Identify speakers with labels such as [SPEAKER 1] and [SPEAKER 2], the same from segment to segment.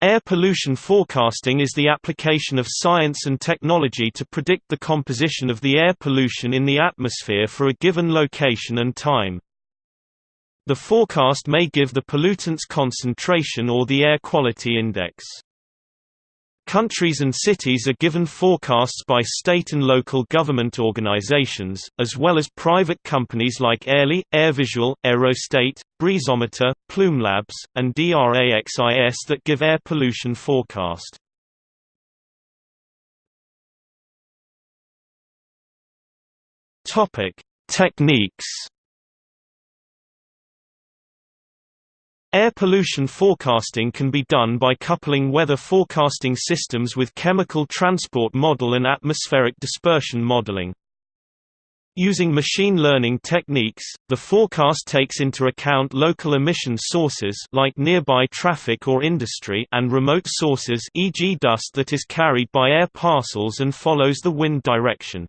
[SPEAKER 1] Air pollution forecasting is the application of science and technology to predict the composition of the air pollution in the atmosphere for a given location and time. The forecast may give the pollutant's concentration or the air quality index. Countries and cities are given forecasts by state and local government organizations, as well as private companies like Airly, AirVisual, Aerostate, Breezometer, Plume Labs, and DRAXIS that give air pollution forecast. Techniques Air pollution forecasting can be done by coupling weather forecasting systems with chemical transport model and atmospheric dispersion modeling. Using machine learning techniques, the forecast takes into account local emission sources like nearby traffic or industry and remote sources e.g. dust that is carried by air parcels and follows the wind direction.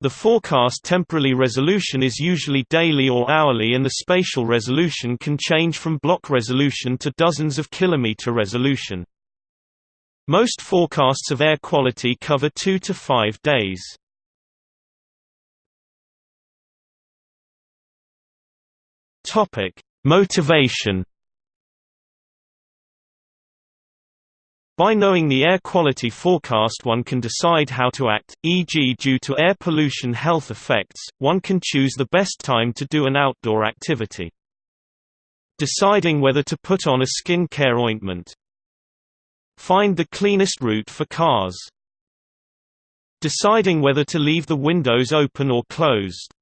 [SPEAKER 1] The forecast temporally resolution is usually daily or hourly and the spatial resolution can change from block resolution to dozens of kilometer resolution. Most forecasts of air quality cover 2 to 5 days. Topic: Motivation By knowing the air quality forecast one can decide how to act, e.g. due to air pollution health effects, one can choose the best time to do an outdoor activity. Deciding whether to put on a skin care ointment. Find the cleanest route for cars. Deciding whether to leave the windows open or closed.